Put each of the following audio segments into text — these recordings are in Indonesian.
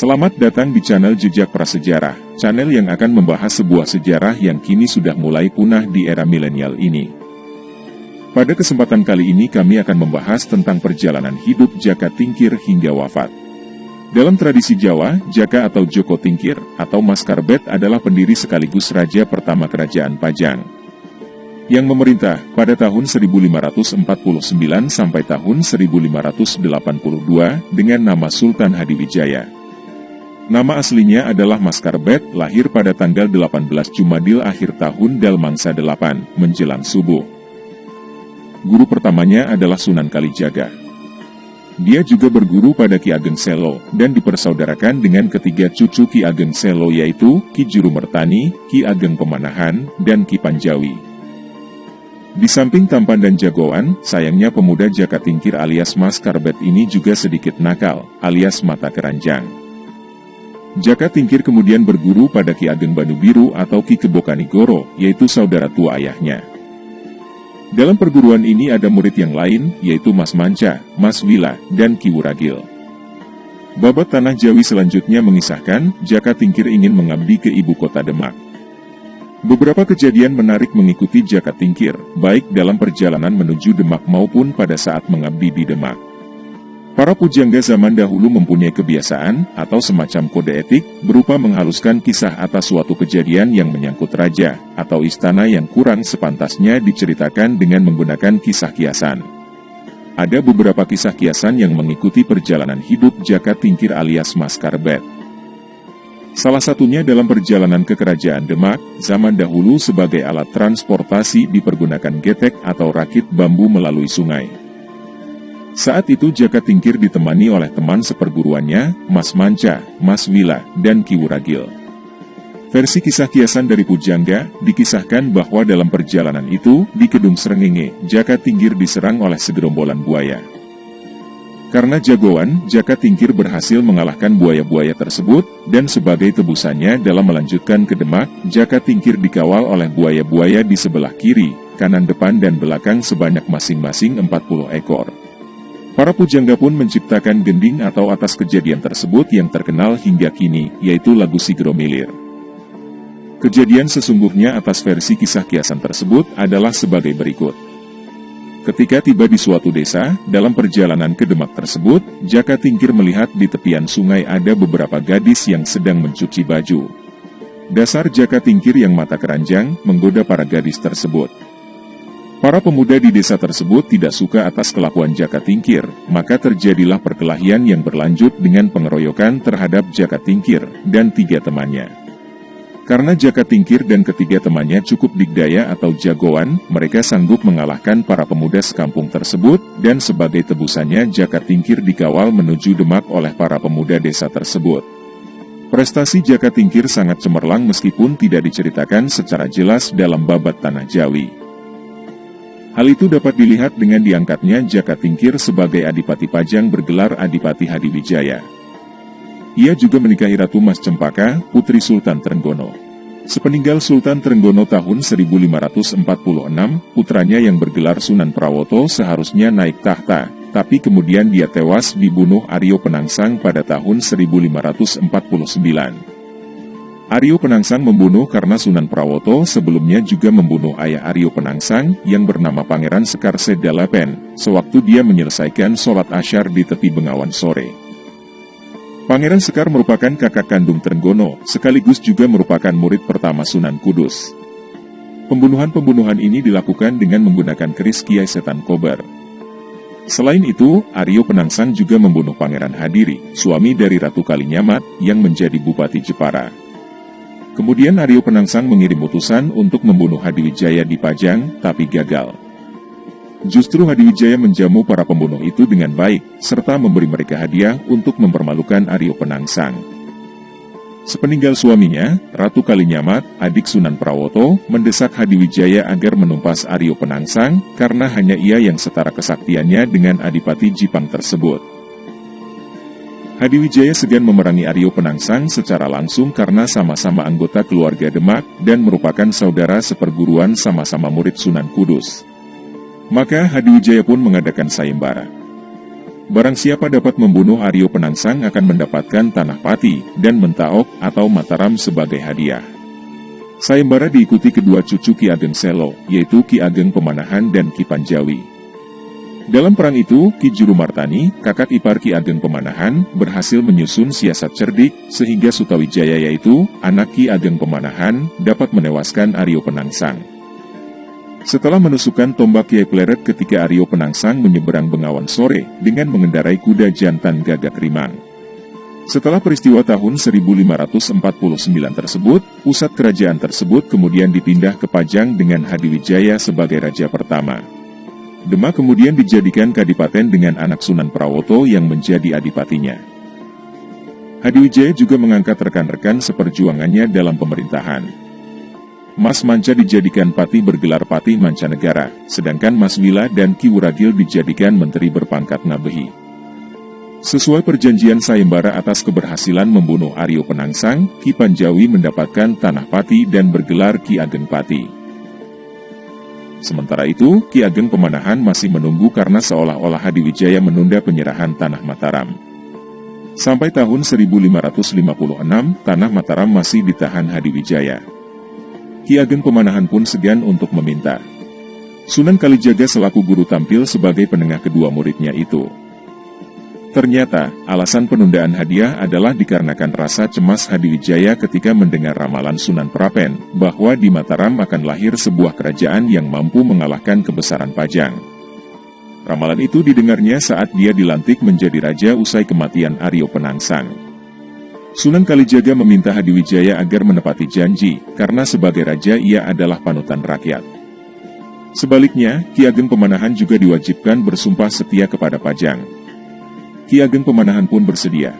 Selamat datang di channel Jejak Prasejarah, channel yang akan membahas sebuah sejarah yang kini sudah mulai punah di era milenial ini. Pada kesempatan kali ini kami akan membahas tentang perjalanan hidup Jaka Tingkir hingga wafat. Dalam tradisi Jawa, Jaka atau Joko Tingkir atau Mas Karbet adalah pendiri sekaligus raja pertama kerajaan Pajang. Yang memerintah pada tahun 1549 sampai tahun 1582 dengan nama Sultan Hadiwijaya. Nama aslinya adalah Maskarbet, lahir pada tanggal 18 Jumadil akhir tahun Dalmangsa 8, menjelang subuh. Guru pertamanya adalah Sunan Kalijaga. Dia juga berguru pada Ki Ageng Selo, dan dipersaudarakan dengan ketiga cucu Ki Ageng Selo yaitu Ki Juru Mertani, Ki Ageng Pemanahan, dan Ki Panjawi. Di samping tampan dan jagoan, sayangnya pemuda Jaka Tingkir alias Mas Karbet ini juga sedikit nakal, alias mata keranjang. Jaka Tingkir kemudian berguru pada Ki Ageng Banu Biru atau Ki Kebokanigoro, yaitu saudara tua ayahnya. Dalam perguruan ini ada murid yang lain, yaitu Mas Manca, Mas Wila, dan Ki Wuragil. Babat Tanah Jawi selanjutnya mengisahkan, Jaka Tingkir ingin mengabdi ke ibu kota Demak. Beberapa kejadian menarik mengikuti Jaka Tingkir, baik dalam perjalanan menuju Demak maupun pada saat mengabdi di Demak. Para pujangga zaman dahulu mempunyai kebiasaan atau semacam kode etik berupa menghaluskan kisah atas suatu kejadian yang menyangkut raja atau istana yang kurang sepantasnya diceritakan dengan menggunakan kisah kiasan. Ada beberapa kisah kiasan yang mengikuti perjalanan hidup Jaka Tingkir alias Mas Karbet. Salah satunya dalam perjalanan ke kerajaan Demak, zaman dahulu sebagai alat transportasi dipergunakan getek atau rakit bambu melalui sungai. Saat itu Jaka Tingkir ditemani oleh teman seperguruannya, Mas Manca, Mas Wila, dan Ki Wuragil. Versi kisah kiasan dari Pujangga, dikisahkan bahwa dalam perjalanan itu, di Kedung Serengenge, Jaka Tingkir diserang oleh segerombolan buaya. Karena jagoan, Jaka Tingkir berhasil mengalahkan buaya-buaya tersebut, dan sebagai tebusannya dalam melanjutkan ke Demak, Jaka Tingkir dikawal oleh buaya-buaya di sebelah kiri, kanan depan dan belakang sebanyak masing-masing 40 ekor. Para pujangga pun menciptakan gending atau atas kejadian tersebut yang terkenal hingga kini, yaitu lagu Sigro Milir. Kejadian sesungguhnya atas versi kisah kiasan tersebut adalah sebagai berikut. Ketika tiba di suatu desa, dalam perjalanan ke Demak tersebut, Jaka Tingkir melihat di tepian sungai ada beberapa gadis yang sedang mencuci baju. Dasar Jaka Tingkir yang mata keranjang menggoda para gadis tersebut. Para pemuda di desa tersebut tidak suka atas kelakuan Jaka Tingkir, maka terjadilah perkelahian yang berlanjut dengan pengeroyokan terhadap Jaka Tingkir dan tiga temannya. Karena Jaka Tingkir dan ketiga temannya cukup digdaya atau jagoan, mereka sanggup mengalahkan para pemuda sekampung tersebut, dan sebagai tebusannya Jaka Tingkir dikawal menuju Demak oleh para pemuda desa tersebut. Prestasi Jaka Tingkir sangat cemerlang meskipun tidak diceritakan secara jelas dalam babat Tanah Jawi. Hal itu dapat dilihat dengan diangkatnya Jaka Tingkir sebagai Adipati Pajang bergelar Adipati Hadiwijaya. Ia juga menikahi Ratu Mas Cempaka, putri Sultan Trenggono. Sepeninggal Sultan Trenggono tahun 1546, putranya yang bergelar Sunan Prawoto seharusnya naik tahta, tapi kemudian dia tewas dibunuh Aryo Penangsang pada tahun 1549. Aryo Penangsang membunuh karena Sunan Prawoto sebelumnya juga membunuh ayah Aryo Penangsang yang bernama Pangeran Sekar Sedalapen, sewaktu dia menyelesaikan sholat asyar di tepi Bengawan sore. Pangeran Sekar merupakan kakak kandung Trenggono, sekaligus juga merupakan murid pertama Sunan Kudus. Pembunuhan-pembunuhan ini dilakukan dengan menggunakan keris Kiai Setan Kobar. Selain itu, Aryo Penangsang juga membunuh Pangeran Hadiri, suami dari Ratu Kalinyamat, yang menjadi Bupati Jepara. Kemudian Aryo Penangsang mengirim utusan untuk membunuh Hadiwijaya di Pajang, tapi gagal. Justru Hadiwijaya menjamu para pembunuh itu dengan baik, serta memberi mereka hadiah untuk mempermalukan Aryo Penangsang. Sepeninggal suaminya, Ratu Kalinyamat, adik Sunan Prawoto, mendesak Hadiwijaya agar menumpas Aryo Penangsang karena hanya ia yang setara kesaktiannya dengan Adipati Jipang tersebut. Hadiwijaya segan memerangi Aryo Penangsang secara langsung karena sama-sama anggota keluarga Demak dan merupakan saudara seperguruan sama-sama murid Sunan Kudus. Maka Hadiwijaya pun mengadakan sayembara. Barang siapa dapat membunuh Aryo Penangsang akan mendapatkan tanah pati dan mentaok atau mataram sebagai hadiah. Sayembara diikuti kedua cucu Ki Ageng Selo, yaitu Ki Ageng Pemanahan dan Ki Panjawi. Dalam perang itu, Ki Juru Martani, kakak ipar Ki Ageng Pemanahan, berhasil menyusun siasat cerdik sehingga Sutawijaya yaitu anak Ki Ageng Pemanahan dapat menewaskan Aryo Penangsang. Setelah menusukkan tombak Kiai Pleret ketika Aryo Penangsang menyeberang Bengawan sore dengan mengendarai kuda jantan gagak rimang. Setelah peristiwa tahun 1549 tersebut, pusat kerajaan tersebut kemudian dipindah ke Pajang dengan Hadiwijaya sebagai raja pertama. Demak kemudian dijadikan kadipaten dengan anak Sunan Prawoto yang menjadi adipatinya. Hadiwijaya juga mengangkat rekan-rekan seperjuangannya dalam pemerintahan. Mas Manca dijadikan pati bergelar pati mancanegara, sedangkan Mas Wila dan Ki Wuragil dijadikan menteri berpangkat Ngabehi. Sesuai perjanjian sayembara atas keberhasilan membunuh Aryo Penangsang, Ki Panjawi mendapatkan tanah pati dan bergelar Ki Ageng Pati. Sementara itu, Ki Ageng Pemanahan masih menunggu karena seolah-olah Hadiwijaya menunda penyerahan tanah Mataram. Sampai tahun 1556, tanah Mataram masih ditahan Hadiwijaya. Ki Ageng Pemanahan pun segan untuk meminta. Sunan Kalijaga selaku guru tampil sebagai penengah kedua muridnya itu. Ternyata, alasan penundaan hadiah adalah dikarenakan rasa cemas Hadiwijaya ketika mendengar ramalan Sunan Prapen, bahwa di Mataram akan lahir sebuah kerajaan yang mampu mengalahkan kebesaran Pajang. Ramalan itu didengarnya saat dia dilantik menjadi raja usai kematian Aryo Penangsang. Sunan Kalijaga meminta Hadiwijaya agar menepati janji, karena sebagai raja ia adalah panutan rakyat. Sebaliknya, Ki Ageng Pemanahan juga diwajibkan bersumpah setia kepada Pajang. Ki Ageng Pemanahan pun bersedia.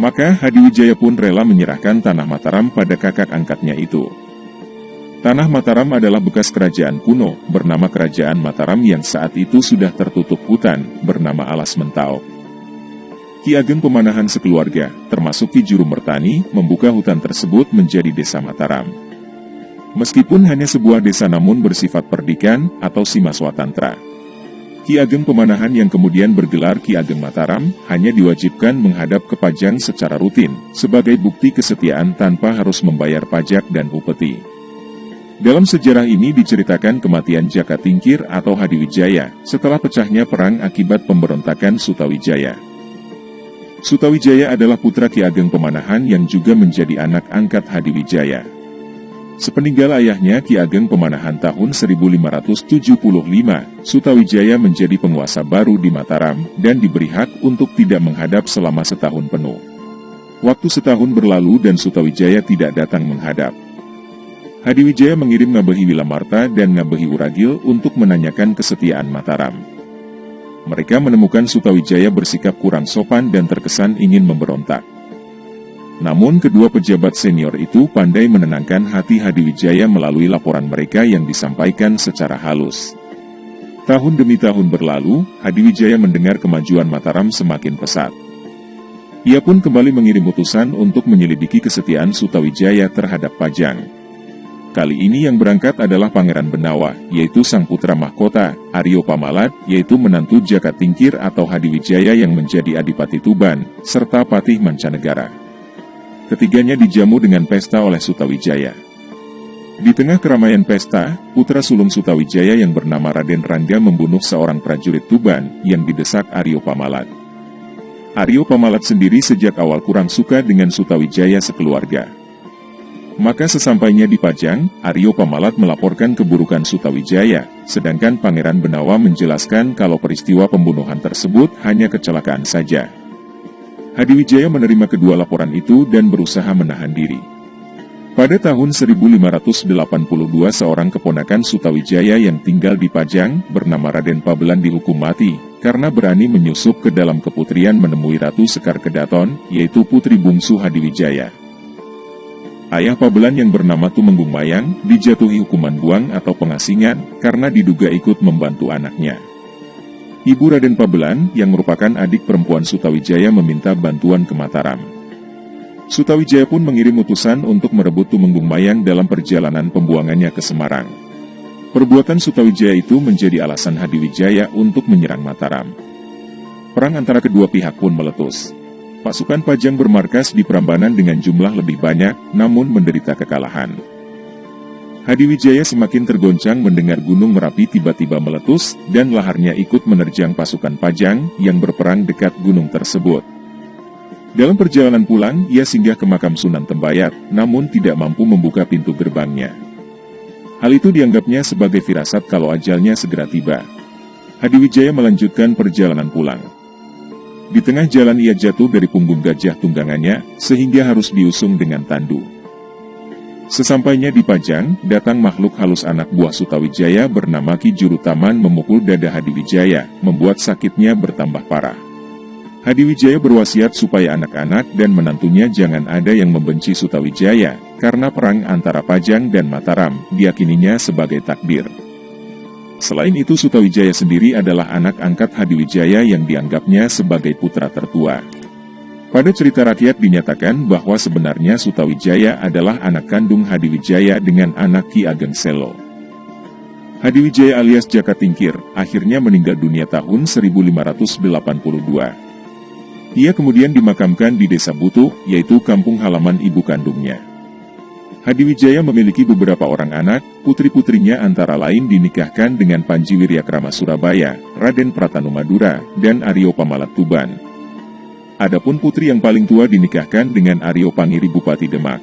Maka Hadiwijaya pun rela menyerahkan tanah Mataram pada kakak angkatnya itu. Tanah Mataram adalah bekas kerajaan kuno, bernama Kerajaan Mataram yang saat itu sudah tertutup hutan, bernama Alas Mentau. Ki Ageng Pemanahan sekeluarga, termasuk Ki Juru Mertani, membuka hutan tersebut menjadi desa Mataram. Meskipun hanya sebuah desa namun bersifat perdikan atau simaswa tantra. Ki Ageng Pemanahan yang kemudian bergelar Ki Ageng Mataram, hanya diwajibkan menghadap ke Pajang secara rutin, sebagai bukti kesetiaan tanpa harus membayar pajak dan upeti. Dalam sejarah ini diceritakan kematian Jaka Tingkir atau Hadiwijaya, setelah pecahnya perang akibat pemberontakan Sutawijaya. Sutawijaya adalah putra Ki Ageng Pemanahan yang juga menjadi anak angkat Hadiwijaya. Sepeninggal ayahnya Ki Ageng Pemanahan tahun 1575, Sutawijaya menjadi penguasa baru di Mataram dan diberi hak untuk tidak menghadap selama setahun penuh. Waktu setahun berlalu dan Sutawijaya tidak datang menghadap. Hadiwijaya mengirim Ngabehi Wilamarta dan Ngabehi Uragil untuk menanyakan kesetiaan Mataram mereka menemukan Sutawijaya bersikap kurang sopan dan terkesan ingin memberontak. Namun kedua pejabat senior itu pandai menenangkan hati Hadiwijaya melalui laporan mereka yang disampaikan secara halus. Tahun demi tahun berlalu, Hadiwijaya mendengar kemajuan Mataram semakin pesat. Ia pun kembali mengirim utusan untuk menyelidiki kesetiaan Sutawijaya terhadap Pajang. Kali ini yang berangkat adalah Pangeran Benawa, yaitu sang putra mahkota, Aryo Pamalat, yaitu menantu Jaka Tingkir atau Hadiwijaya yang menjadi Adipati Tuban, serta Patih Mancanegara. Ketiganya dijamu dengan pesta oleh Sutawijaya. Di tengah keramaian pesta, putra sulung Sutawijaya yang bernama Raden Rangga membunuh seorang prajurit Tuban yang didesak Aryo Pamalat. Aryo Pamalat sendiri sejak awal kurang suka dengan Sutawijaya sekeluarga. Maka sesampainya di Pajang, Aryo Pamalat melaporkan keburukan Sutawijaya, sedangkan Pangeran Benawa menjelaskan kalau peristiwa pembunuhan tersebut hanya kecelakaan saja. Hadiwijaya menerima kedua laporan itu dan berusaha menahan diri. Pada tahun 1582 seorang keponakan Sutawijaya yang tinggal di Pajang, bernama Raden Pabelan dihukum mati, karena berani menyusup ke dalam keputrian menemui Ratu Sekar Kedaton, yaitu putri bungsu Hadiwijaya. Ayah Pabelan yang bernama Tumenggung Mayang dijatuhi hukuman buang atau pengasingan karena diduga ikut membantu anaknya. Ibu Raden Pabelan yang merupakan adik perempuan Sutawijaya meminta bantuan ke Mataram. Sutawijaya pun mengirim utusan untuk merebut Tumenggung Mayang dalam perjalanan pembuangannya ke Semarang. Perbuatan Sutawijaya itu menjadi alasan Hadiwijaya untuk menyerang Mataram. Perang antara kedua pihak pun meletus. Pasukan Pajang bermarkas di Prambanan dengan jumlah lebih banyak, namun menderita kekalahan. Hadiwijaya semakin tergoncang mendengar Gunung Merapi tiba-tiba meletus, dan laharnya ikut menerjang pasukan Pajang yang berperang dekat gunung tersebut. Dalam perjalanan pulang, ia singgah ke makam Sunan Tembayat, namun tidak mampu membuka pintu gerbangnya. Hal itu dianggapnya sebagai firasat kalau ajalnya segera tiba. Hadiwijaya melanjutkan perjalanan pulang. Di tengah jalan ia jatuh dari punggung gajah tunggangannya, sehingga harus diusung dengan tandu. Sesampainya di Pajang, datang makhluk halus anak buah Sutawijaya bernama Ki Juru Taman memukul dada Hadiwijaya, membuat sakitnya bertambah parah. Hadiwijaya berwasiat supaya anak-anak dan menantunya jangan ada yang membenci Sutawijaya, karena perang antara Pajang dan Mataram, diakininya sebagai takdir. Selain itu Sutawijaya sendiri adalah anak angkat Hadiwijaya yang dianggapnya sebagai putra tertua. Pada cerita rakyat dinyatakan bahwa sebenarnya Sutawijaya adalah anak kandung Hadiwijaya dengan anak Ki Ageng Selo. Hadiwijaya alias Jaka Tingkir akhirnya meninggal dunia tahun 1582. Ia kemudian dimakamkan di desa Butuh, yaitu kampung halaman ibu kandungnya. Hadiwijaya memiliki beberapa orang anak, putri-putrinya antara lain dinikahkan dengan Panji Wiryakrama Surabaya, Raden Pratanu Madura, dan Aryo Pamalat Tuban. Adapun putri yang paling tua dinikahkan dengan Aryo Pangiri Bupati Demak.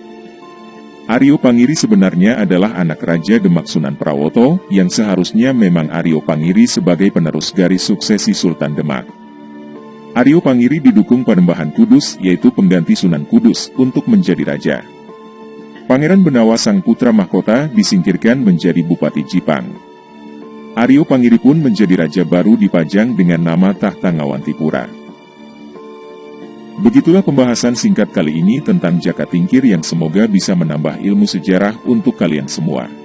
Aryo Pangiri sebenarnya adalah anak Raja Demak Sunan Prawoto, yang seharusnya memang Aryo Pangiri sebagai penerus garis suksesi Sultan Demak. Aryo Pangiri didukung Panembahan Kudus, yaitu pengganti Sunan Kudus, untuk menjadi raja. Pangeran Benawa sang putra mahkota disingkirkan menjadi Bupati Jipang. Aryo Pangiri pun menjadi raja baru di Pajang dengan nama Tahta Ngawantipura. Begitulah pembahasan singkat kali ini tentang Jaka Tingkir yang semoga bisa menambah ilmu sejarah untuk kalian semua.